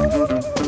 Música